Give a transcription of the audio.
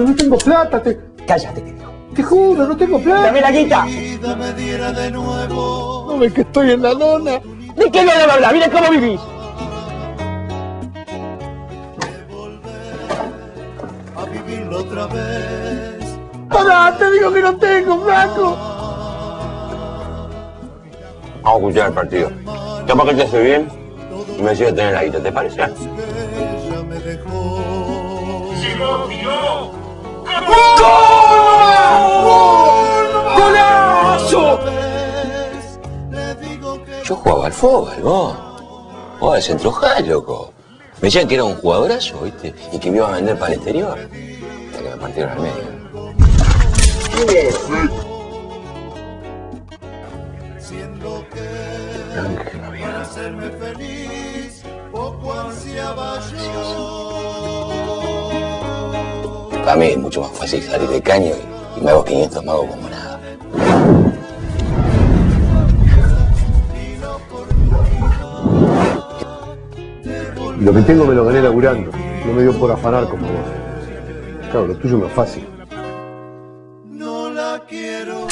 Pero no tengo plata, te, Cállate, te digo. te juro, no tengo plata. ¡Dame la guita! No ves que estoy en la lona. ¿De qué no me habla? Mira cómo vivís. a vivirlo otra vez. Pará, te digo que no tengo, flaco. Vamos a escuchar el partido. Capaz que te hace bien y me decide tener la guita, ¿te parece? Ella me dejó. Yo jugaba al fútbol, vos. Vos al centro loco. Me decían que era un jugadorazo, ¿viste? Y que me iba a vender para el exterior. Hasta que me medio. para hacerme. Para mí es mucho más fácil salir de caño y me hago 500 magos como Y Lo que tengo me lo gané laburando. No me dio por afanar como vos. Claro, lo tuyo no es fácil. No la quiero.